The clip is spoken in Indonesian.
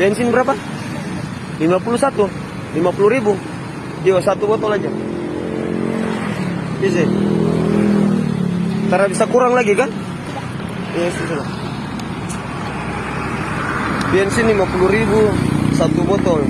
Bensin berapa? 51 50 ribu Yo satu botol aja Bisa Karena bisa kurang lagi kan? Iya, yes, sudah. Bensin 50 ribu Satu botol